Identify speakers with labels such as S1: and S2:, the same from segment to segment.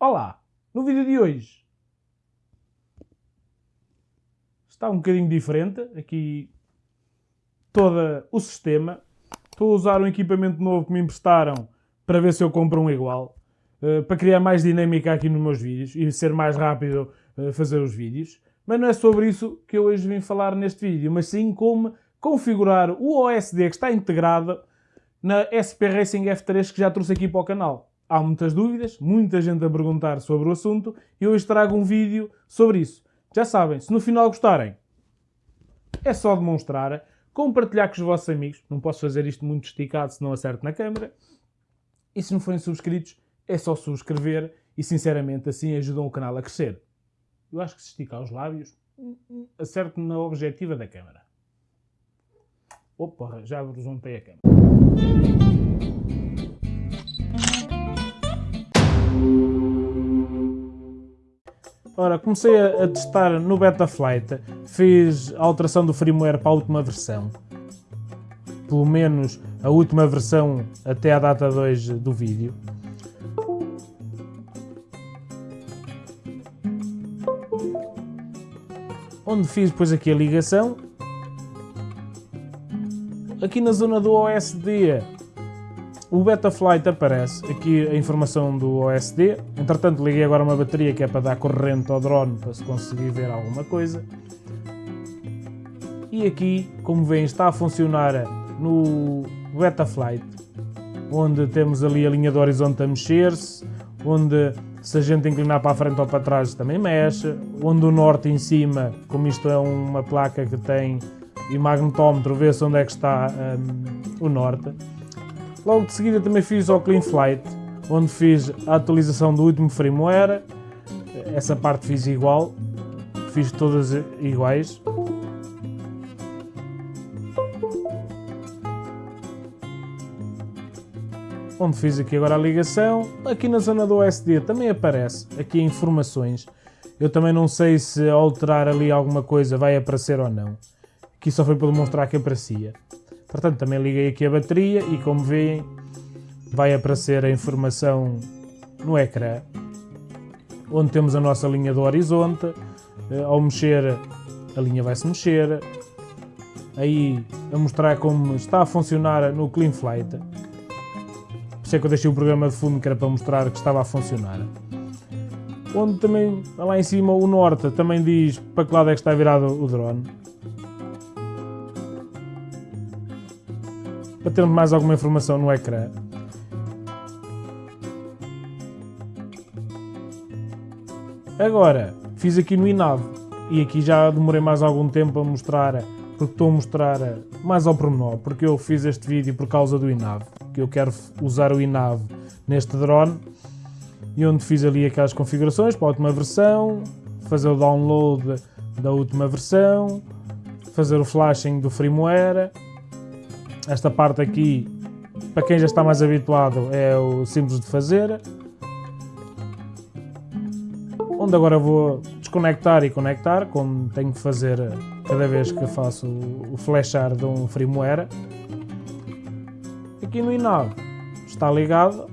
S1: Olá! No vídeo de hoje está um bocadinho diferente aqui todo o sistema. Estou a usar um equipamento novo que me emprestaram para ver se eu compro um igual. Uh, para criar mais dinâmica aqui nos meus vídeos e ser mais rápido uh, fazer os vídeos. Mas não é sobre isso que eu hoje vim falar neste vídeo, mas sim como configurar o OSD que está integrado na SP Racing F3 que já trouxe aqui para o canal. Há muitas dúvidas, muita gente a perguntar sobre o assunto e hoje trago um vídeo sobre isso. Já sabem, se no final gostarem, é só demonstrar, compartilhar com os vossos amigos. Não posso fazer isto muito esticado se não acerto na câmera. E se não forem subscritos, é só subscrever e sinceramente assim ajudam o canal a crescer. Eu acho que se esticar os lábios, hum, hum, acerto na objetiva da câmera. Opa, já juntei a câmera. Ora, comecei a, a testar no Betaflight, fiz a alteração do firmware para a última versão. Pelo menos a última versão até a data 2 do vídeo. Onde fiz depois aqui a ligação. Aqui na zona do OSD o Betaflight aparece aqui a informação do OSD. Entretanto, liguei agora uma bateria que é para dar corrente ao drone para se conseguir ver alguma coisa. E aqui, como veem, está a funcionar no Betaflight, onde temos ali a linha do horizonte a mexer-se, onde se a gente inclinar para a frente ou para trás também mexe, onde o norte em cima, como isto é uma placa que tem e magnetómetro, vê-se onde é que está um, o norte. Logo de seguida também fiz o Clean Flight, onde fiz a atualização do último firmware. Essa parte fiz igual, fiz todas iguais. Onde fiz aqui agora a ligação. Aqui na zona do SD também aparece aqui informações. Eu também não sei se alterar ali alguma coisa vai aparecer ou não. Aqui só foi para demonstrar que aparecia. Portanto, também liguei aqui a bateria e como veem, vai aparecer a informação no ecrã, onde temos a nossa linha do horizonte. Eh, ao mexer, a linha vai se mexer. Aí, a mostrar como está a funcionar no Clean Flight. Por isso é que eu deixei o programa de fundo que era para mostrar que estava a funcionar. Onde também, lá em cima, o norte também diz para que lado é que está virado o drone. Para termos mais alguma informação no ecrã. Agora, fiz aqui no INAV e aqui já demorei mais algum tempo a mostrar, porque estou a mostrar mais ao pormenor, porque eu fiz este vídeo por causa do INAV, que eu quero usar o INAV neste drone, e onde fiz ali aquelas configurações para a última versão, fazer o download da última versão, fazer o flashing do firmware, esta parte aqui, para quem já está mais habituado, é o simples de fazer. Onde agora vou desconectar e conectar, como tenho que fazer cada vez que faço o flashar de um firmware. Aqui no INAV está ligado,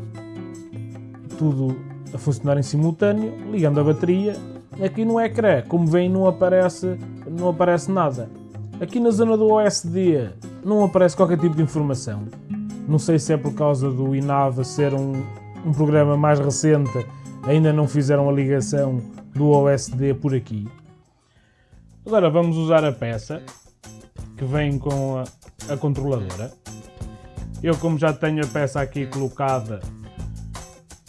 S1: tudo a funcionar em simultâneo, ligando a bateria. Aqui no ecrã, como veem, não aparece, não aparece nada. Aqui na zona do OSD não aparece qualquer tipo de informação. Não sei se é por causa do INAV ser um, um programa mais recente, ainda não fizeram a ligação do OSD por aqui. Agora vamos usar a peça que vem com a, a controladora. Eu como já tenho a peça aqui colocada,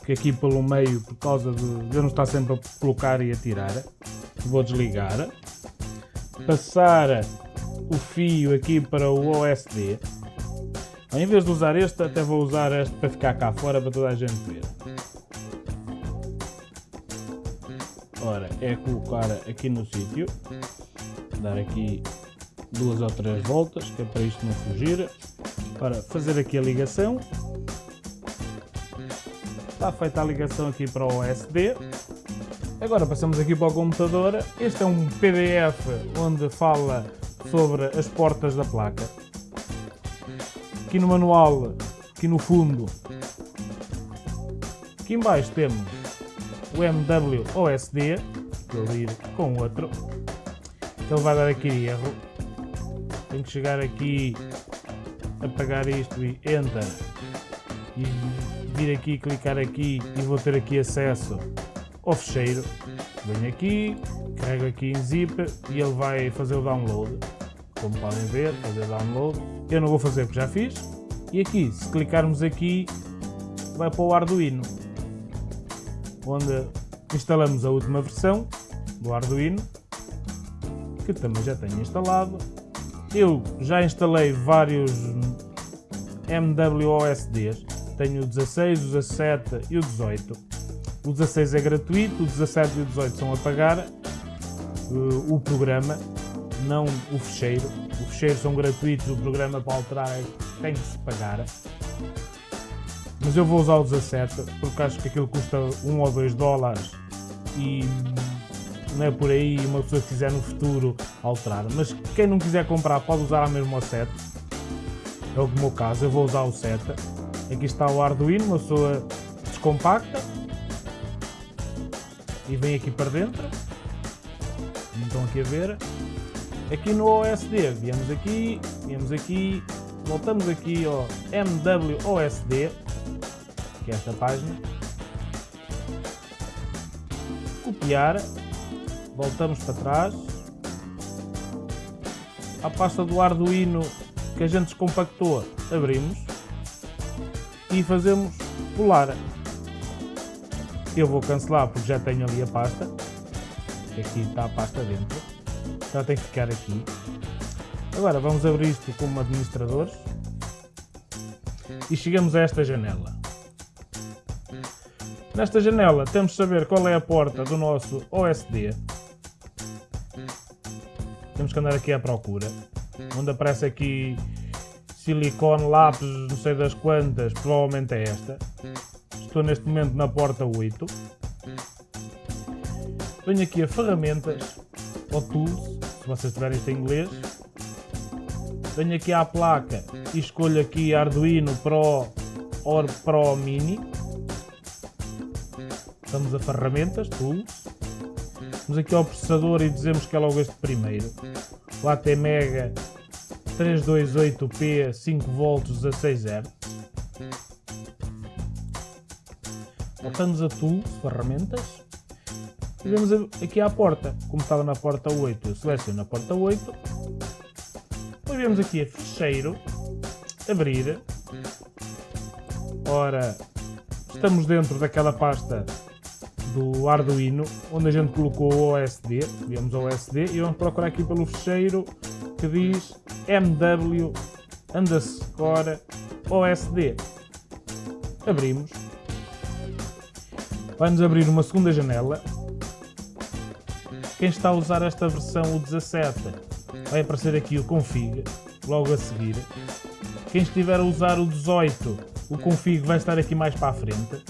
S1: que aqui pelo meio, por causa de eu não estar sempre a colocar e a tirar, vou desligar. Passar o fio aqui para o OSD. Em vez de usar este, até vou usar este para ficar cá fora para toda a gente ver. Ora, é colocar aqui no sítio, dar aqui duas ou três voltas, que é para isto não fugir, para fazer aqui a ligação. Está feita a ligação aqui para o OSD. Agora passamos aqui para o computador. Este é um PDF onde fala sobre as portas da placa. Aqui no manual, aqui no fundo, aqui em baixo temos o MWOSD, vou ir com outro, ele vai dar aqui erro. Tenho que chegar aqui, apagar isto e Enter. E vir aqui, clicar aqui e vou ter aqui acesso ao fecheiro. Venho aqui, carrego aqui em zip e ele vai fazer o download. Como podem ver, fazer download. Eu não vou fazer porque já fiz. E aqui, se clicarmos aqui, vai para o Arduino. Onde instalamos a última versão do Arduino. Que também já tenho instalado. Eu já instalei vários MWOSDs. Tenho o 16, o 17 e o 18. O 16 é gratuito, o 17 e o 18 são a pagar uh, o programa, não o fecheiro. O fecheiro são gratuitos, o programa para alterar é tem que se pagar. Mas eu vou usar o 17 porque acho que aquilo custa 1 ou 2 dólares e não é por aí uma pessoa que quiser no futuro alterar. Mas quem não quiser comprar pode usar a mesma o 7. É o meu caso, eu vou usar o 7. Aqui está o Arduino, uma pessoa descompacta e vem aqui para dentro. Estão aqui a ver. Aqui no OSD, viemos aqui, viemos aqui, voltamos aqui ao MWOSD, que é esta página. Copiar, voltamos para trás. A pasta do Arduino que a gente descompactou, abrimos e fazemos pular. Eu vou cancelar porque já tenho ali a pasta. Aqui está a pasta dentro. Já tem que ficar aqui. Agora vamos abrir isto como administradores. E chegamos a esta janela. Nesta janela temos de saber qual é a porta do nosso OSD. Temos que andar aqui à procura. Onde aparece aqui silicone, lápis, não sei das quantas, provavelmente é esta. Estou neste momento na porta 8. Venho aqui a ferramentas, ou tools, se vocês tiverem isto em inglês. Venho aqui à placa e escolho aqui Arduino Pro or Pro Mini. Vamos a ferramentas, tools. Vamos aqui ao processador e dizemos que é logo este primeiro. O ATmega 328P 5V 16Hz. Voltamos a Tools, ferramentas. Vemos aqui à porta, como estava na porta 8, eu seleciono a porta 8. Depois vemos aqui a fecheiro, abrir. Ora, estamos dentro daquela pasta do Arduino, onde a gente colocou o OSD, vemos o OSD, e vamos procurar aqui pelo fecheiro que diz MW underscore OSD. Abrimos vai-nos abrir uma segunda janela. Quem está a usar esta versão, o 17, vai aparecer aqui o config, logo a seguir. Quem estiver a usar o 18, o config vai estar aqui mais para a frente.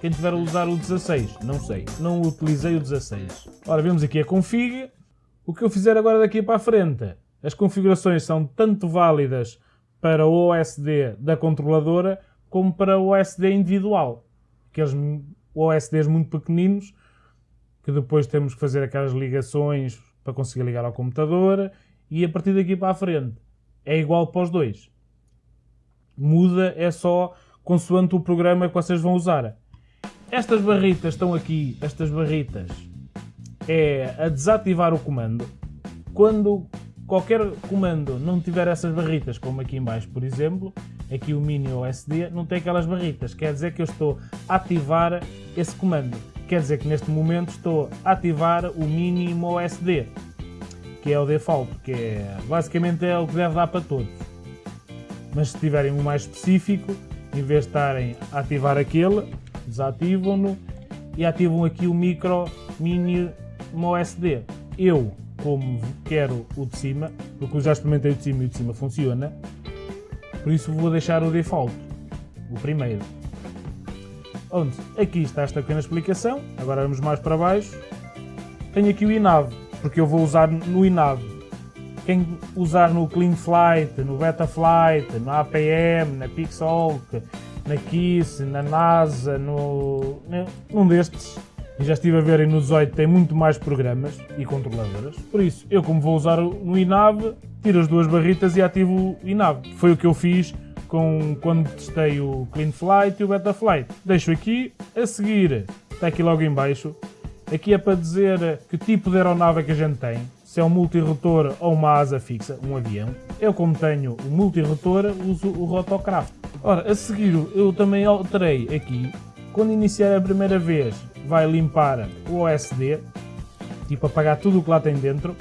S1: Quem estiver a usar o 16, não sei, não utilizei o 16. Ora, vemos aqui a config. O que eu fizer agora daqui para a frente, as configurações são tanto válidas para o OSD da controladora como para o OSD individual. Aqueles OSDs muito pequeninos, que depois temos que fazer aquelas ligações para conseguir ligar ao computador, e a partir daqui para a frente é igual para os dois. Muda é só consoante o programa que vocês vão usar. Estas barritas estão aqui, estas barritas, é a desativar o comando. Quando qualquer comando não tiver essas barritas, como aqui em baixo, por exemplo, aqui o mini OSD, não tem aquelas barritas. Quer dizer que eu estou a ativar esse comando. Quer dizer que neste momento estou a ativar o mínimo OSD, que é o default, que é, basicamente é o que deve dar para todos. Mas se tiverem um mais específico, em vez de estarem a ativar aquele, desativam-no e ativam aqui o micro mini OSD. Eu, como quero o de cima, porque eu já experimentei o de cima e o de cima funciona, por isso vou deixar o default, o primeiro. Onde? Aqui está esta pequena explicação, agora vamos mais para baixo. Tenho aqui o INAV, porque eu vou usar no INAV. Quem usar no CleanFlight, no Betaflight, no APM, na Pixelk, na KISS, na NASA, no, num destes, já estive a ver no 18 tem muito mais programas e controladoras. Por isso, eu como vou usar no INAV, tiro as duas barritas e ativo o INAV. Foi o que eu fiz com, quando testei o Clean Flight e o Betaflight. Deixo aqui, a seguir, está aqui logo em baixo, aqui é para dizer que tipo de aeronave é que a gente tem, se é um multirotor ou uma asa fixa, um avião. Eu como tenho o multirotor, uso o Rotocraft. Ora, a seguir eu também alterei aqui, quando iniciar a primeira vez vai limpar o OSD, tipo apagar tudo o que lá tem dentro,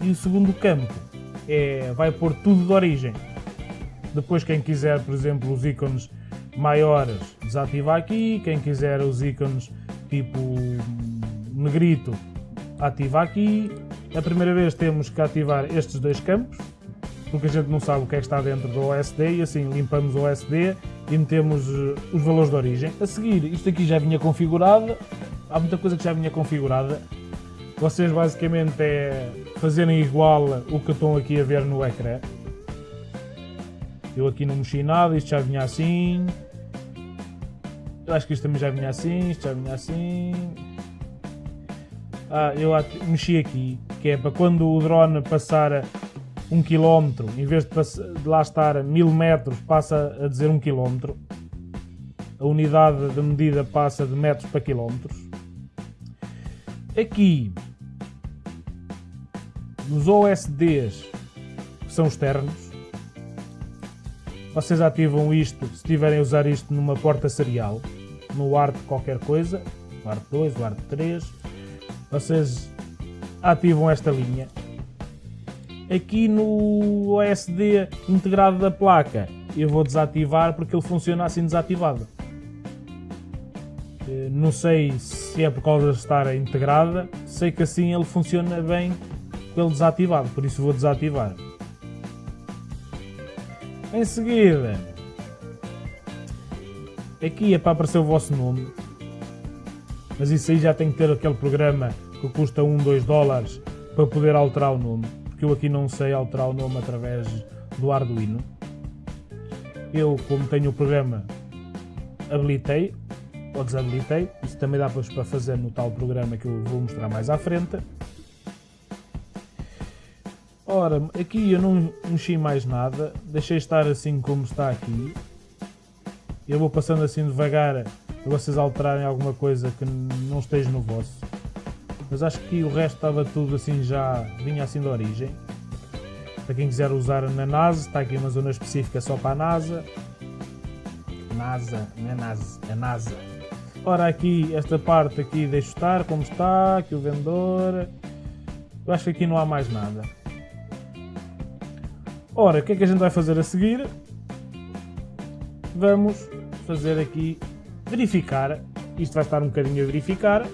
S1: e o segundo campo é, vai pôr tudo de origem. Depois, quem quiser, por exemplo, os ícones maiores, desativa aqui. Quem quiser os ícones tipo negrito, ativa aqui. A primeira vez temos que ativar estes dois campos, porque a gente não sabe o que é que está dentro do OSD e assim limpamos o OSD e metemos eh, os valores de origem. A seguir, isto aqui já vinha configurado, há muita coisa que já vinha configurada. Vocês basicamente é fazerem igual o que estão aqui a ver no ecrã. Eu aqui não mexi nada, isto já vinha assim. Eu acho que isto também já vinha assim, isto já vinha assim. Ah, eu mexi aqui, que é para quando o drone passar um quilómetro, em vez de, de lá estar mil metros, passa a dizer um quilómetro. A unidade de medida passa de metros para quilómetros. Aqui, nos OSDs que são externos, vocês ativam isto se tiverem a usar isto numa porta serial, no ART qualquer coisa, o ART 2, o ART 3. Vocês ativam esta linha. Aqui no OSD integrado da placa, eu vou desativar porque ele funciona assim desativado. Eh, não sei se é por causa de estar integrada, sei que assim ele funciona bem ele desativado, por isso vou desativar. Em seguida, aqui é para aparecer o vosso nome, mas isso aí já tem que ter aquele programa que custa 1, 2 dólares para poder alterar o nome, porque eu aqui não sei alterar o nome através do Arduino. Eu, como tenho o programa, habilitei ou desabilitei, isso também dá para fazer no tal programa que eu vou mostrar mais à frente. Ora, aqui eu não mexi mais nada, deixei estar assim como está aqui. Eu vou passando assim devagar para vocês alterarem alguma coisa que não esteja no vosso. Mas acho que o resto estava tudo assim já, vinha assim de origem. Para quem quiser usar na NASA, está aqui uma zona específica só para a NASA. NASA, não é NASA, é NASA. Ora aqui, esta parte aqui deixo estar como está, aqui o vendedor. Eu acho que aqui não há mais nada. Ora, o que é que a gente vai fazer a seguir? Vamos fazer aqui verificar. Isto vai estar um bocadinho a verificar.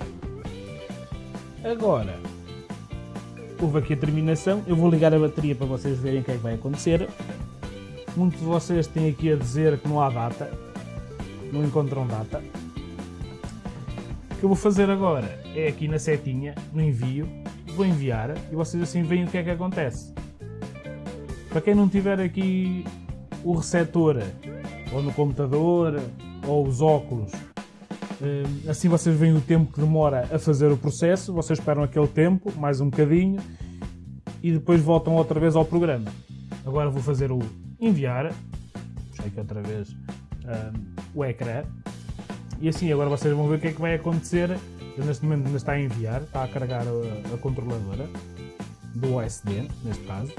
S1: Agora, houve aqui a terminação. Eu vou ligar a bateria para vocês verem o que é que vai acontecer. Muitos de vocês têm aqui a dizer que não há data. Não encontram data. O que eu vou fazer agora é aqui na setinha, no envio. Vou enviar e vocês assim veem o que é que acontece. Para quem não tiver aqui o receptor, ou no computador, ou os óculos, eh, assim vocês veem o tempo que demora a fazer o processo, vocês esperam aquele tempo, mais um bocadinho, e depois voltam outra vez ao programa. Agora vou fazer o enviar, puxei aqui outra vez um, eh, o ecrã, e assim agora vocês vão ver o que é que vai acontecer. Eu neste momento ainda está a enviar, está a carregar a, a controladora do OSD, neste caso.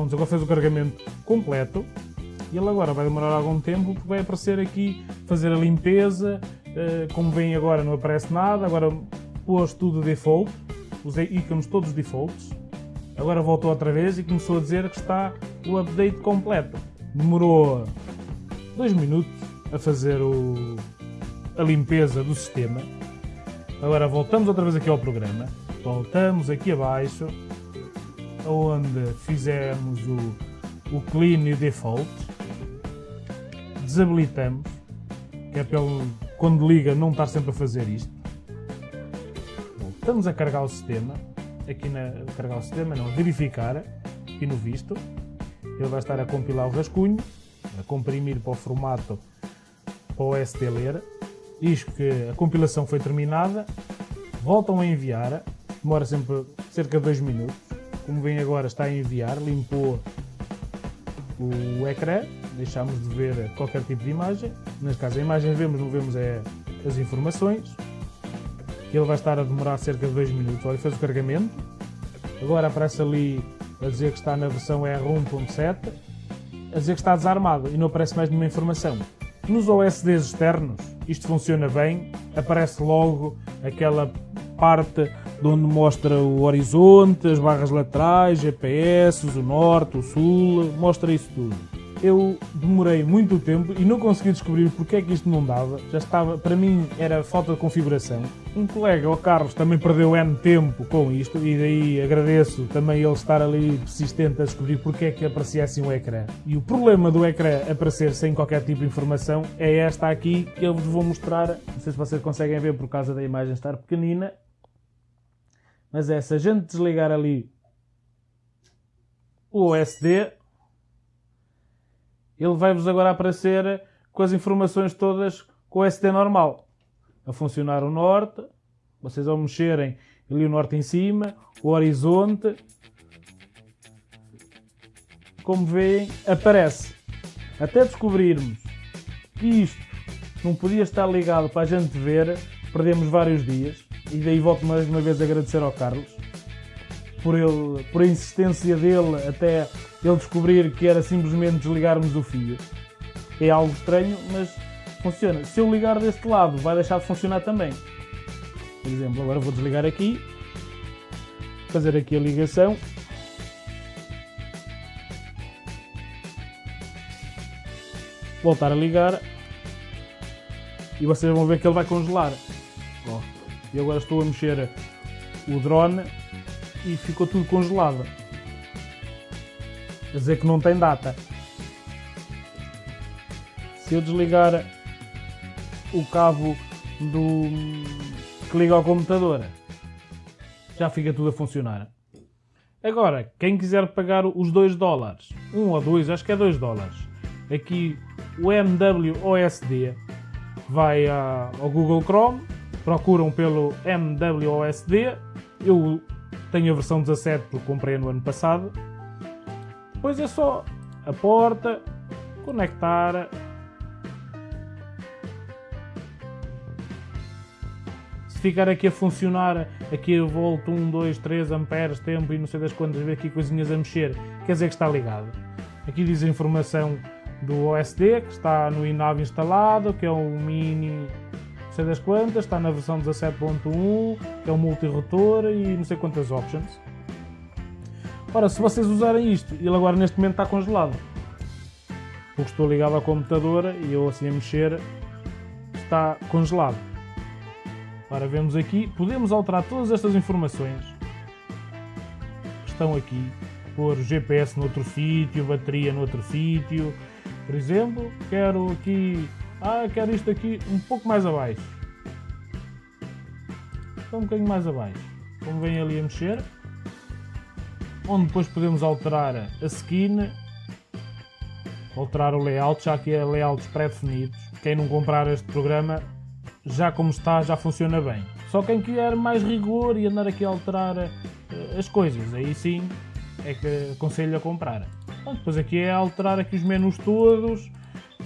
S1: Pronto, agora fez o carregamento completo. E ele agora vai demorar algum tempo porque vai aparecer aqui fazer a limpeza, uh, como vem agora não aparece nada, agora pôs tudo default, os ícones todos defaults, agora voltou outra vez e começou a dizer que está o update completo. Demorou dois minutos a fazer o, a limpeza do sistema. Agora voltamos outra vez aqui ao programa, voltamos aqui abaixo onde fizemos o, o clean e o default, desabilitamos, que é ele, quando liga, não estar sempre a fazer isto. Estamos a carregar o sistema, aqui na carregar o sistema, não, verificar, aqui no visto, ele vai estar a compilar o rascunho, a comprimir para o formato para o OSD ler, diz que a compilação foi terminada, voltam a enviar, demora sempre cerca de 2 minutos, como vem agora está a enviar, limpou o ecrã, deixamos de ver qualquer tipo de imagem, neste caso a imagem vemos, não vemos é as informações, ele vai estar a demorar cerca de 2 minutos, olha, fez o carregamento, agora aparece ali a dizer que está na versão R1.7, a dizer que está desarmado e não aparece mais nenhuma informação. Nos OSDs externos, isto funciona bem, aparece logo aquela parte onde mostra o horizonte, as barras laterais, GPS, o norte, o sul, mostra isso tudo eu demorei muito tempo e não consegui descobrir porque é que isto não dava. Já estava, para mim era falta de configuração. Um colega, o Carlos, também perdeu N tempo com isto e daí agradeço também ele estar ali persistente a descobrir porque é que aparecia assim o ecrã. E o problema do ecrã aparecer sem qualquer tipo de informação é esta aqui que eu vos vou mostrar. Não sei se vocês conseguem ver por causa da imagem estar pequenina. Mas é, se a gente desligar ali o OSD, ele vai-vos agora aparecer com as informações todas com o SD normal. A funcionar o norte, vocês ao mexerem ali o norte em cima, o horizonte, como veem, aparece. Até descobrirmos que isto não podia estar ligado para a gente ver, perdemos vários dias. E daí volto mais uma vez a agradecer ao Carlos por, ele, por a insistência dele até ele descobrir que era simplesmente desligarmos o fio. É algo estranho, mas funciona. Se eu ligar deste lado, vai deixar de funcionar também. Por exemplo, agora vou desligar aqui, fazer aqui a ligação. Voltar a ligar e vocês vão ver que ele vai congelar. E agora estou a mexer o drone e ficou tudo congelado. Quer dizer que não tem data. Se eu desligar o cabo do que liga ao computador, já fica tudo a funcionar. Agora, quem quiser pagar os 2 dólares, 1 um ou 2, acho que é 2 dólares, aqui o MWOSD vai ao Google Chrome, procuram pelo MWOSD, eu tenho a versão 17 porque comprei no ano passado, depois é só a porta, conectar. Se ficar aqui a funcionar, aqui eu volto 1, 2, 3 amperes, tempo e não sei das quantas, ver aqui coisinhas a mexer, quer dizer que está ligado. Aqui diz a informação do OSD, que está no INAV instalado, que é um mini sei das quantas, está na versão 17.1, que é um multi-rotor e não sei quantas options. Ora, se vocês usarem isto, ele agora neste momento está congelado. Porque estou ligado ao computador e eu assim a mexer está congelado. Ora, vemos aqui, podemos alterar todas estas informações que estão aqui. Pôr GPS noutro sítio, bateria noutro sítio. Por exemplo, quero aqui... Ah, quero isto aqui um pouco mais abaixo. Então um bocadinho mais abaixo. Como vem ali a mexer, onde depois podemos alterar a skin, alterar o layout, já que é layouts pré-definidos. Quem não comprar este programa, já como está, já funciona bem. Só quem quer mais rigor e andar aqui a alterar uh, as coisas, aí sim é que aconselho a comprar. Bom, depois aqui é alterar aqui os menus todos,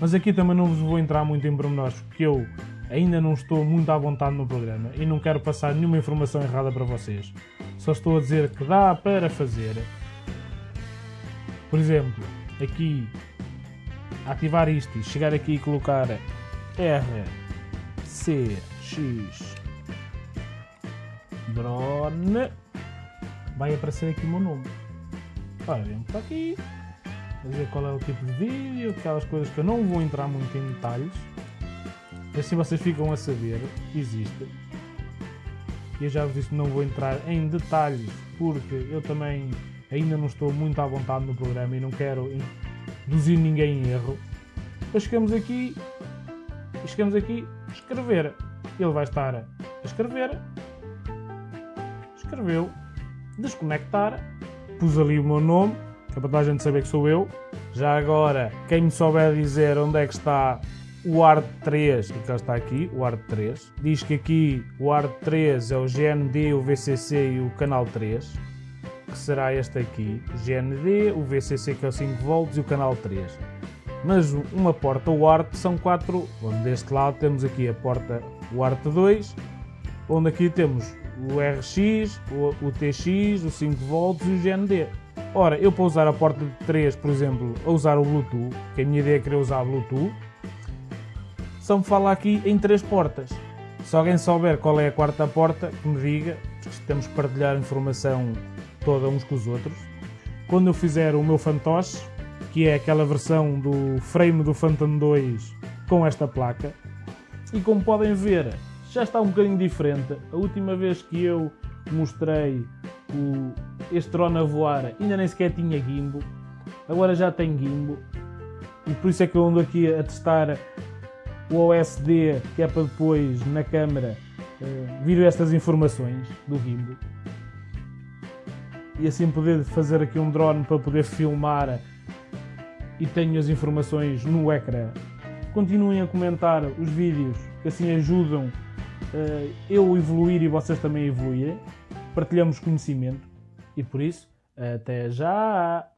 S1: mas aqui também não vos vou entrar muito em pormenores, porque eu ainda não estou muito à vontade no programa e não quero passar nenhuma informação errada para vocês. Só estou a dizer que dá para fazer. Por exemplo, aqui ativar isto e chegar aqui e colocar R C X drone vai aparecer aqui o meu nome. Ora, vem para aqui, dizer qual é o tipo de vídeo, aquelas coisas que eu não vou entrar muito em detalhes. Assim vocês ficam a saber, existe. E eu já vos disse que não vou entrar em detalhes porque eu também ainda não estou muito à vontade no programa e não quero induzir ninguém em erro. Depois chegamos aqui chegamos aqui escrever. Ele vai estar a escrever. Escreveu. Desconectar. Pus ali o meu nome, é para toda a gente saber que sou eu. Já agora, quem me souber dizer onde é que está o ARD3, que cá está aqui, o ARD3. Diz que aqui o ARD3 é o GND, o VCC e o canal 3, que será este aqui, o GND, o VCC que é o 5 volts e o canal 3. Mas uma porta UART são quatro, onde deste lado temos aqui a porta UART2, onde aqui temos o RX, o, o TX, o 5 volts e o GND. Ora, eu para usar a porta de 3, por exemplo, a usar o Bluetooth, que a minha ideia é querer usar Bluetooth, só me fala aqui em três portas. Se alguém souber qual é a quarta porta, que me diga, porque temos que partilhar informação toda uns com os outros. Quando eu fizer o meu fantoche, que é aquela versão do frame do Phantom 2 com esta placa, e como podem ver, já está um bocadinho diferente. A última vez que eu mostrei o, este drone a voar ainda nem sequer tinha gimbo, agora já tem gimbo e por isso é que eu ando aqui a testar o OSD que é para depois na câmera uh, vir estas informações do gimbo. E assim poder fazer aqui um drone para poder filmar e tenho as informações no ecrã. Continuem a comentar os vídeos que assim ajudam uh, eu evoluir e vocês também evoluírem. Partilhamos conhecimento e por isso, até já!